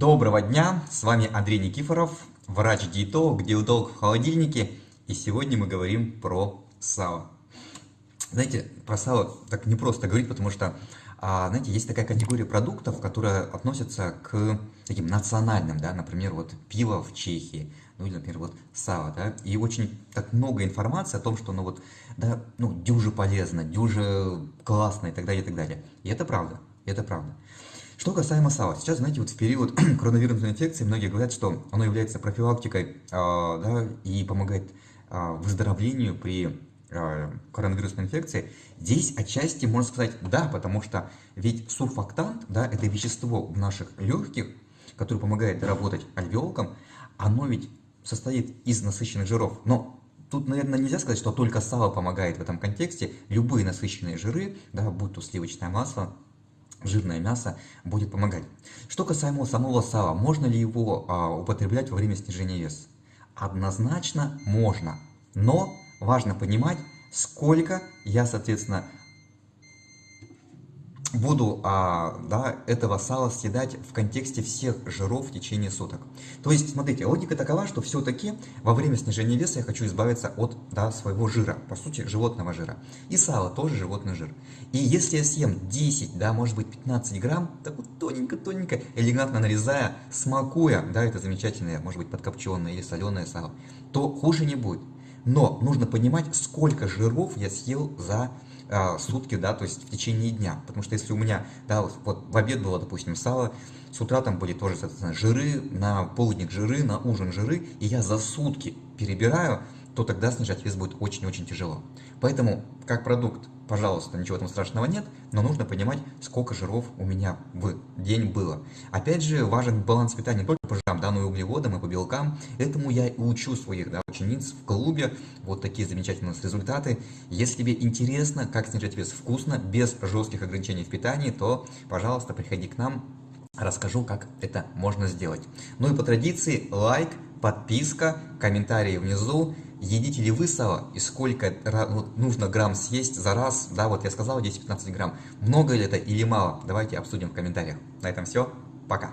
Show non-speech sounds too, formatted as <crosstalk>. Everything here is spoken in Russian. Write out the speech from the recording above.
Доброго дня, с вами Андрей Никифоров, врач-диетолог, диетолог в холодильнике, и сегодня мы говорим про сало. Знаете, про сало так не просто говорить, потому что, а, знаете, есть такая категория продуктов, которая относится к таким национальным, да, например, вот пиво в Чехии, ну или, например, вот сало, да, и очень так много информации о том, что, ну вот, да, ну, дюже полезно, дюже классно и так далее, и так далее. И это правда, это правда. Что касаемо сала, сейчас, знаете, вот в период <clears throat> коронавирусной инфекции многие говорят, что оно является профилактикой э, да, и помогает э, выздоровлению при э, коронавирусной инфекции. Здесь отчасти можно сказать да, потому что ведь сурфактант, да, это вещество в наших легких, которое помогает работать альвеолкам, оно ведь состоит из насыщенных жиров. Но Тут, наверное, нельзя сказать, что только сало помогает в этом контексте. Любые насыщенные жиры, да, будь то сливочное масло, жирное мясо будет помогать. Что касаемо самого сала, можно ли его а, употреблять во время снижения веса? Однозначно можно, но важно понимать, сколько я, соответственно, буду а, да, этого сала съедать в контексте всех жиров в течение суток. То есть, смотрите, логика такова, что все-таки во время снижения веса я хочу избавиться от да, своего жира, по сути, животного жира. И сало тоже животный жир. И если я съем 10, да, может быть 15 грамм, так вот тоненько-тоненько, элегантно нарезая, смакуя, да, это замечательное, может быть, подкопченное или соленое сало, то хуже не будет. Но нужно понимать, сколько жиров я съел за а, сутки, да, то есть в течение дня. Потому что если у меня, да, вот, вот в обед было, допустим, сало, с утра там были тоже, соответственно, жиры, на полдник жиры, на ужин жиры, и я за сутки перебираю, то тогда снижать вес будет очень-очень тяжело. Поэтому, как продукт, пожалуйста, ничего там страшного нет, но нужно понимать, сколько жиров у меня в день было. Опять же, важен баланс питания не только по жирам, да, но и углеводам, и по белкам. Этому я и учу своих да, учениц в клубе. Вот такие замечательные результаты. Если тебе интересно, как снижать вес вкусно, без жестких ограничений в питании, то, пожалуйста, приходи к нам, расскажу, как это можно сделать. Ну и по традиции, лайк, подписка, комментарии внизу. Едите ли вы сало и сколько нужно грамм съесть за раз? Да, вот я сказал 10-15 грамм. Много ли это или мало? Давайте обсудим в комментариях. На этом все. Пока.